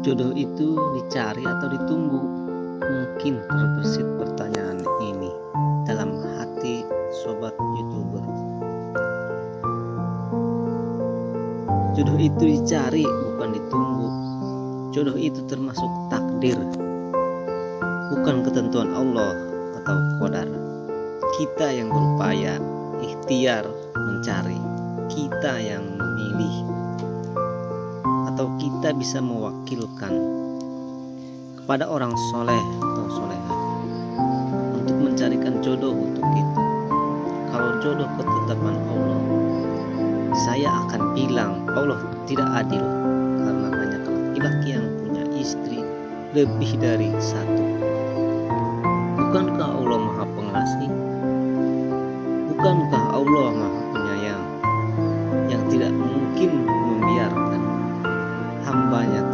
Jodoh itu dicari atau ditunggu? Mungkin terbersit pertanyaan ini dalam hati sobat youtuber. Jodoh itu dicari bukan ditunggu. Jodoh itu termasuk takdir, bukan ketentuan Allah atau kodar. Kita yang berupaya ikhtiar mencari, kita yang memilih atau kita bisa mewakilkan kepada orang soleh atau soleha untuk mencarikan jodoh untuk kita. Kalau jodoh ketetapan Allah, saya akan bilang Allah tidak adil karena banyak laki-laki yang punya istri lebih dari satu. Bukankah Allah Maha Pengasih? Bukankah Allah Maha Penyayang yang tidak mungkin hambanya